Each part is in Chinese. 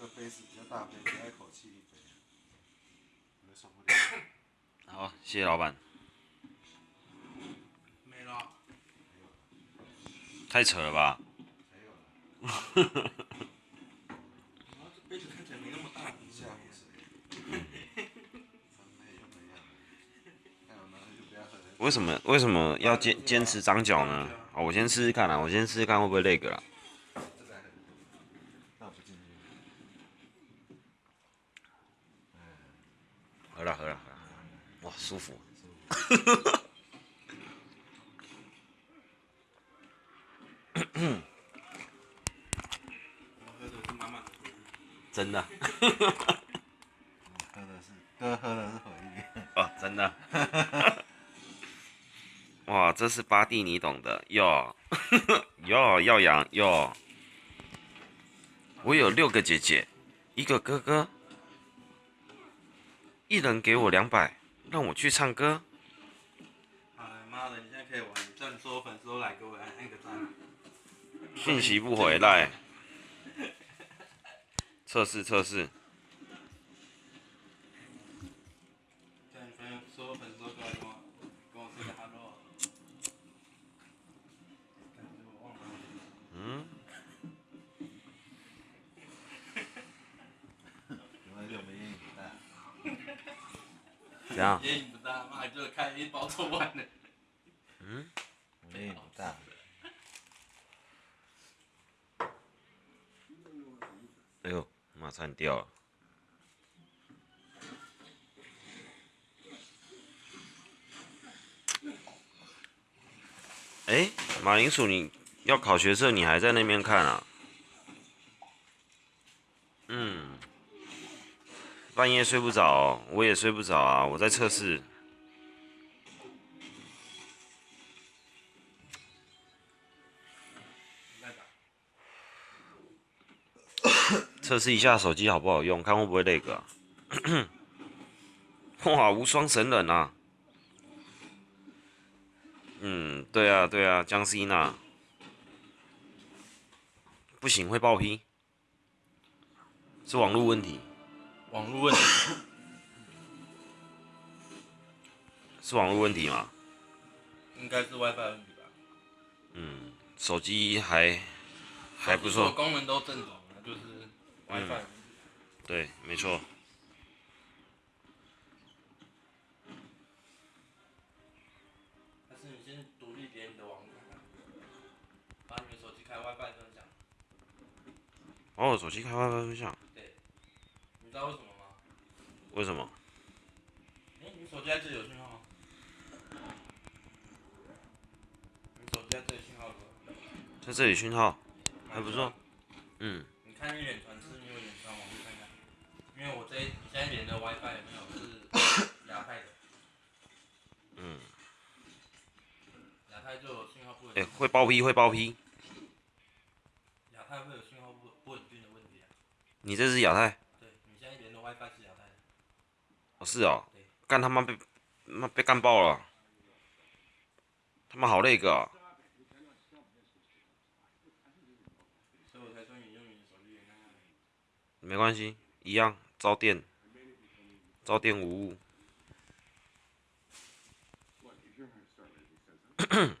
这个杯子比较大杯，比较一口气一杯，我受不了。好，谢谢老板。没了。太扯了吧？为什么为什么要坚坚持长脚呢？啊，我先试试看啊，我先试试看会不会那个啦。这个还很倒不进去。喝了喝了喝了，哇，舒服。我喝的是满满的。真的。喝的是，哥喝的是回忆。哦，真的。哇，这是巴蒂，你懂的哟，哟耀阳哟。我有六个姐姐，一个哥哥，一人给我两百，让我去唱歌。哎妈的，你现在可以玩，粉丝都来给我来按个赞。讯息不回来。测试测试，叫你朋友所有粉丝都过来跟我跟我 say 个 hello。但是我忘了。嗯，因为六没烟瘾大，怎样？烟瘾不大，妈就开一包抽完了。嗯，我烟瘾不大。哎呦，马上掉了。哎，马铃薯，你要考学测，你还在那边看啊？嗯，半夜睡不着，我也睡不着啊，我在测试。测试一下手机好不好用，看会不会那个、哇，无双神人啊！嗯，对啊，对啊，江西娜。不行，会爆批。是网络问题，网络问题。是网络问题吗？应该是 WiFi 问题吧。嗯，手机还还不错，功能都正常，就是 WiFi。对，没错。哦，手机开 WiFi 分享，你知道为什么吗？为什么？哎、你手机在这里有信号吗？你手机在这里信号？在这里讯号还不错。嗯，你看你远传是远传网络看看，因为我这你现在连的 WiFi 没有是亚太的？嗯。亚太就有信号不稳哎、定。会爆批，会爆批。亚太会有信号不不稳定的问题啊。你这是亚太？哦，是哦。干他妈被妈被干爆了。他妈好那个。没关系，一样招电，招电无误。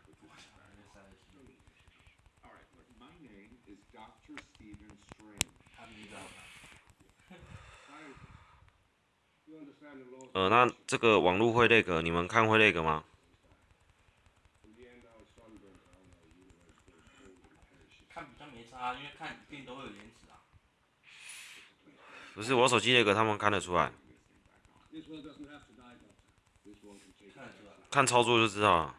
呃，那这个网络会那个，你们看会那个吗？不是我手机那个，他们看得出来，看操作就知道，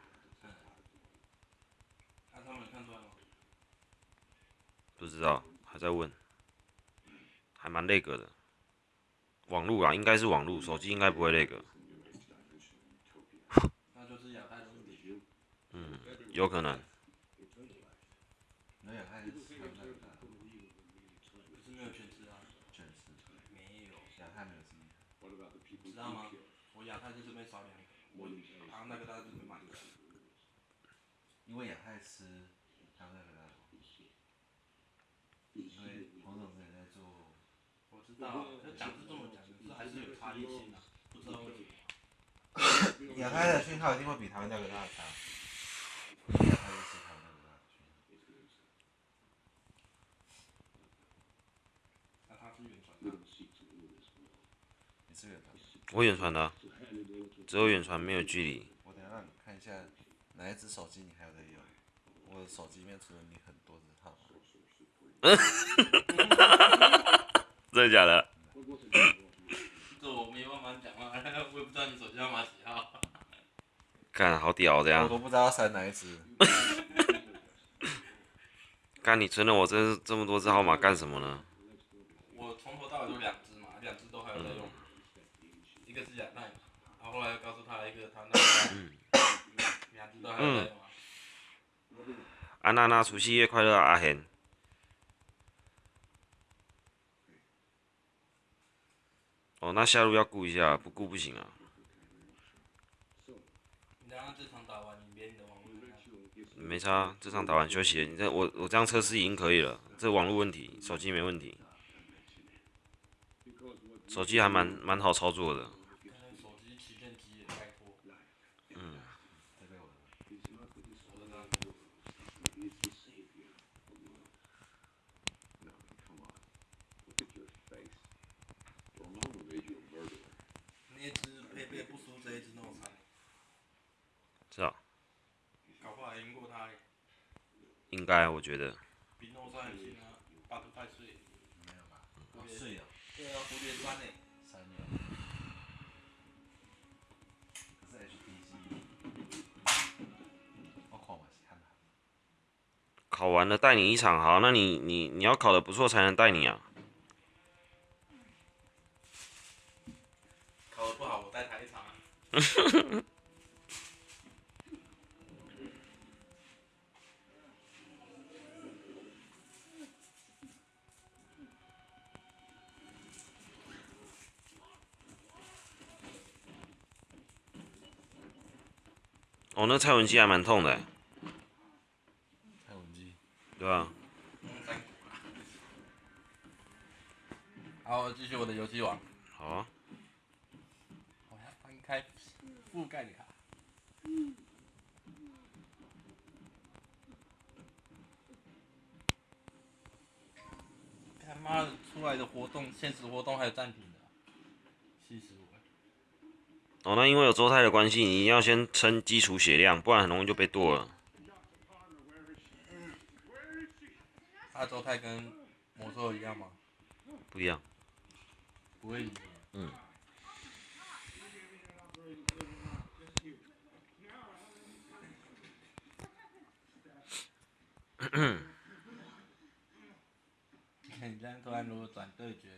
不知道还在问，还蛮那个的。网络啊，应该是网络，手机应该不会那个。嗯，有可能。那也还是吃很大的，可是没有全吃啊。全吃。没有。亚太没有吃。What about the people 知道吗我亚太在这边少两个，我好像那个大概这边买一个。因为亚太吃，他们那个，因为黄总在做道啊，就讲是这么讲，还是有差异性啊，不知道为什么。亚太的讯号一定会比台湾那个大强。亚太就是台湾那个大讯号。那他是远传的，你是远传。我远传的、只有远传没有距离。我等下让你看一下哪一只手机你还有在用。我手机里面除了你很多只号。真的假的？这我没办法讲啊，我几号。干，好屌这我。都不知道要删哪一只。干，你存了我这这么多只号码干什么呢？我从头到尾就两只嘛，两只都还有在用，一个是后后来又告诉他一个他那个，两只都还有在用啊。安娜娜，除夕夜快乐啊，阿贤。哦，那下路要顾一下，不顾不行啊。你刚刚这场打完，你连你的网络怎么样没差，这场打完休息了。你这我我这样测试已经可以了，这网络问题，手机没问题，手机还蛮蛮好操作的。看那手机旗舰机也拜托，嗯，这个我的。我的那那只配备不输这一只那么惨，是啊，搞不好还赢过他耶，应该我觉得。比诺赛很新啊，八十块岁。没有吧？哦，是有对啊，蝴蝶三诶，三有。可是 HTC，我看嘛是看好。考完了带你一场，好，那你你你要考的不错才能带你啊。考得不好我带他一场啊。哦，那蔡文姬还蛮痛的欸，蔡文姬，对啊。好，继续我的游戏王。好啊，我要翻开覆盖卡。他妈的，出来的活动，现实活动还有暂停！哦，那因为有周泰的关系，你要先撑基础血量，不然很容易就被剁了。他周泰跟魔兽一样吗？不一样，不会赢。嗯。你这样突然如果转对决，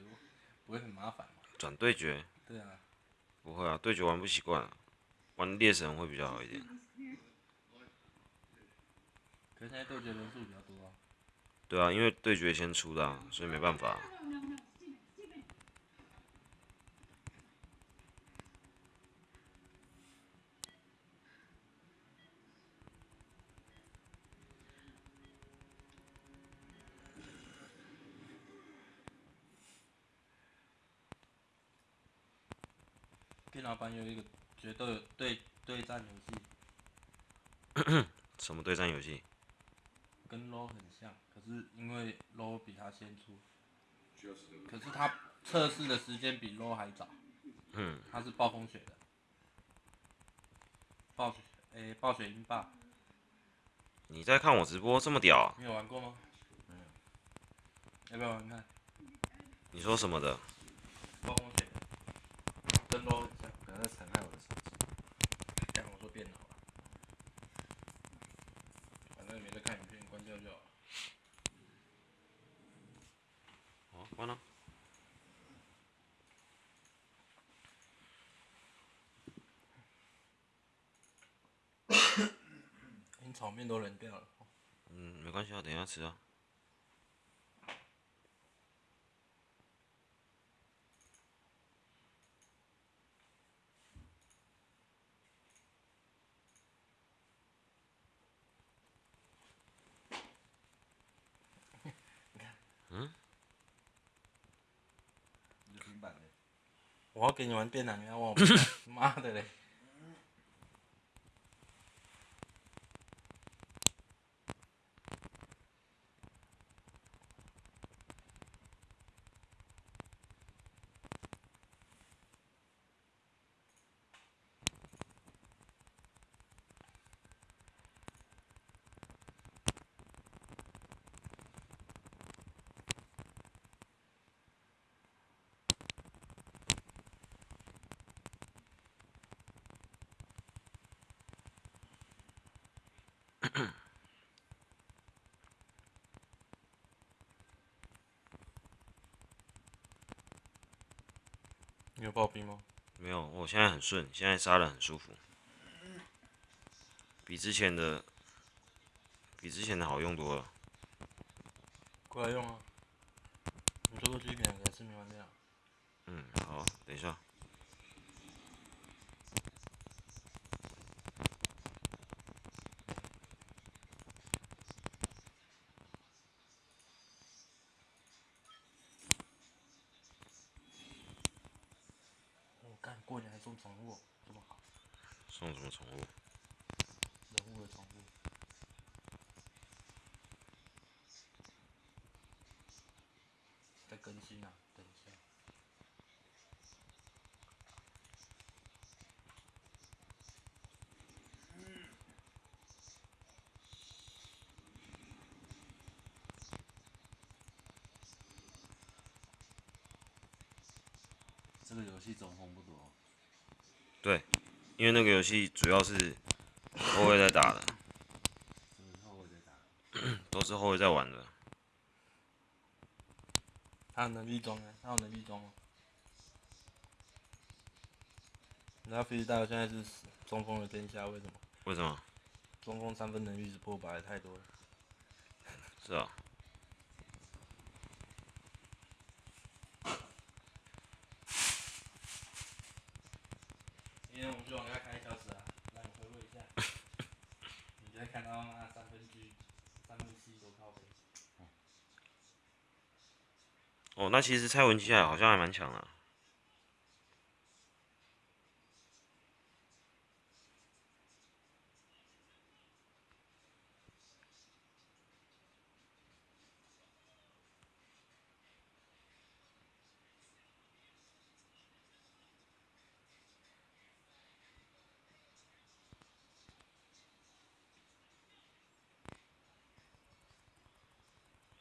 不会很麻烦吗？转对决对啊，不会啊，对决玩不习惯啊，玩猎神会比较好一点。可是现在对决人数比较多啊。对啊，因为对决先出的、啊，所以没办法。电脑版有一个决斗对对战游戏，什么对战游戏？跟 LO 很像，可是因为 LO 比它先出，可是它测试的时间比 LO 还早，嗯，它是暴风雪的，暴雪，诶、暴雪英霸，你在看我直播这么屌啊、你有玩过吗？没有。要不要玩看？你说什么的？暴风雪，跟 LO 很像，不要再残害我的手机。讲我说电脑了，反正你没在看影片，关掉就好了。哦，关了。你炒面都冷掉了。嗯，没关系啊，等一下吃啊。版的。我要给你们变两样，我，妈的嘞！你有暴毙吗？没有，我现在很顺，现在杀的很舒服，比之前的比之前的好用多了。过来用啊！你说过去一两个是没完掉。嗯，好，等一下。我干，过年还送宠物，这么好，送什么宠物？人物的宠物。在更新啊，等一下。这个游戏中锋不多，对，因为那个游戏主要是后卫在打的？都是后卫在玩的。他有能力装啊，他有能力装啊。你知道菲利大现在是中锋的天下，为什么？为什么？中锋三分能力是破百太多了。是啊，今天我们去网咖开一小时啊，让你回味一下。你就会看到那三分 G、三分 C 多靠背。哦，那其实蔡文姬还好像还蛮强的。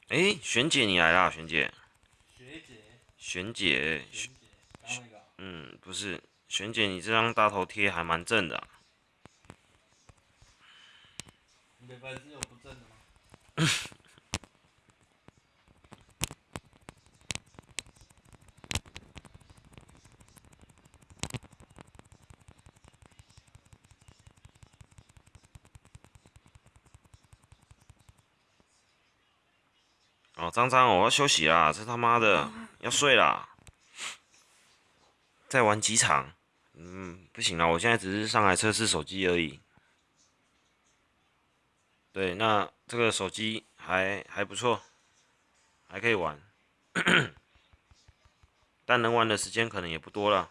哎，璇姐你来啦，璇，姐，璇姐，学姐，刚那个啊、嗯，不是，璇姐你这张大头贴还蛮正的啊、你的粉丝有不正的吗？哦，张张，我要休息啦，这他妈的要睡啦。再玩几场，嗯，不行了，我现在只是上来测试手机而已。对，那这个手机还还不错，还可以玩，但能玩的时间可能也不多了，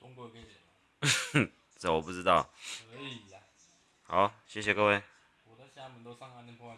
中国可以吗？这我不知道。可以呀、好，谢谢各位。我在厦门都上岸的破坏。